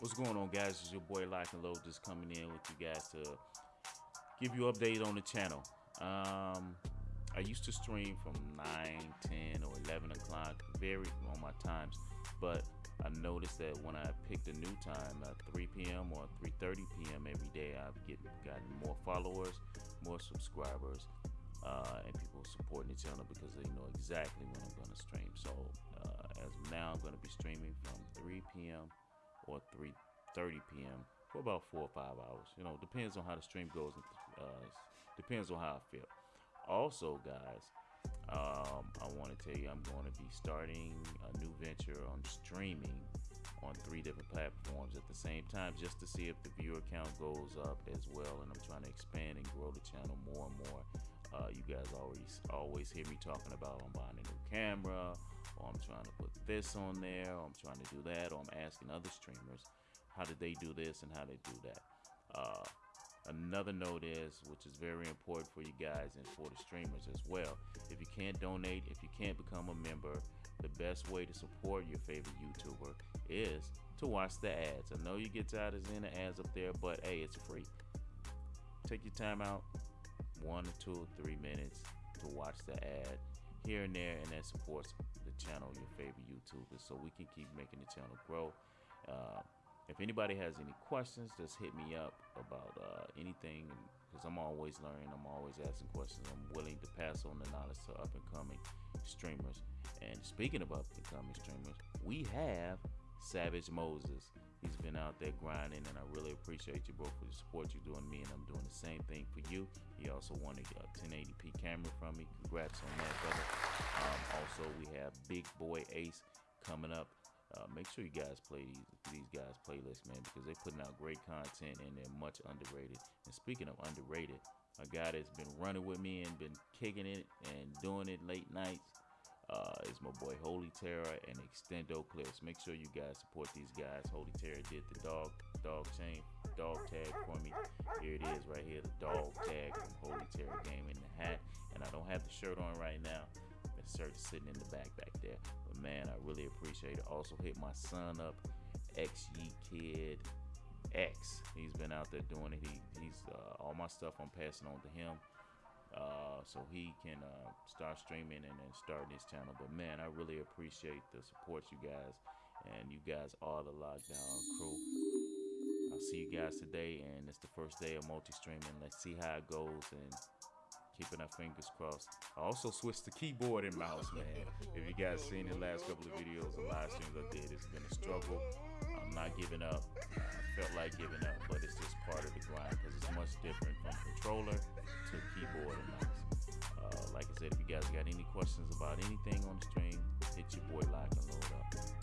What's going on, guys? It's your boy Lock and Load just coming in with you guys to give you update on the channel. Um, I used to stream from 9, 10, or 11 o'clock, vary on my times, but I noticed that when I picked a new time at 3 p.m. or 3:30 p.m. every day, I've get, gotten more followers, more subscribers, uh, and people supporting the channel because they know exactly when I'm going to stream. So uh, as now, I'm going to be streaming from 3 p.m. or 3:30 p.m. for about four or five hours. You know, depends on how the stream goes. Uh, depends on how I feel. Also, guys, um, I want to tell you I'm going to be starting a new venture on streaming on three different platforms at the same time just to see if the viewer count goes up as well. And I'm trying to expand and grow the channel more and more. Uh, you guys always always hear me talking about I'm buying a new camera, or I'm trying to put this on there, or I'm trying to do that, or I'm asking other streamers how did they do this and how they do that. Uh, Another note is, which is very important for you guys and for the streamers as well, if you can't donate, if you can't become a member, the best way to support your favorite YouTuber is to watch the ads. I know you get tired of seeing the ads up there, but hey, it's free. Take your time out, one two three minutes to watch the ad here and there, and that supports the channel, your favorite YouTubers, so we can keep making the channel grow. Uh, if anybody has any questions, just hit me up about uh, anything because I'm always learning. I'm always asking questions. I'm willing to pass on the knowledge to up and coming streamers. And speaking of up and coming streamers, we have Savage Moses. He's been out there grinding, and I really appreciate you, bro, for the support you're doing me, and I'm doing the same thing for you. He also wanted a 1080p camera from me. Congrats on that, brother. Um, also, we have Big Boy Ace coming up uh, make sure you guys play these these guys playlists, man, because they're putting out great content and they're much underrated. And speaking of underrated, a guy that's been running with me and been kicking it and doing it late nights uh, is my boy Holy Terror and Extendo Clips. Make sure you guys support these guys. Holy Terror did the dog dog chain dog tag for me. Here it is right here, the dog tag shirt on right now. The shirt sitting in the back back there. But man, I really appreciate it. Also hit my son up, XY Kid X. He's been out there doing it. He, he's uh, all my stuff I'm passing on to him. Uh, so he can uh, start streaming and then start his channel. But man, I really appreciate the support you guys, and you guys are the lockdown crew. I'll see you guys today, and it's the first day of multi-streaming. Let's see how it goes, and keeping our fingers crossed. I also switched to keyboard and mouse, man. If you guys seen the last couple of videos and live streams I did, it's been a struggle. I'm not giving up. I felt like giving up, but it's just part of the grind because it's much different from controller to keyboard and mouse. Uh, like I said, if you guys got any questions about anything on the stream, hit your boy like and load up.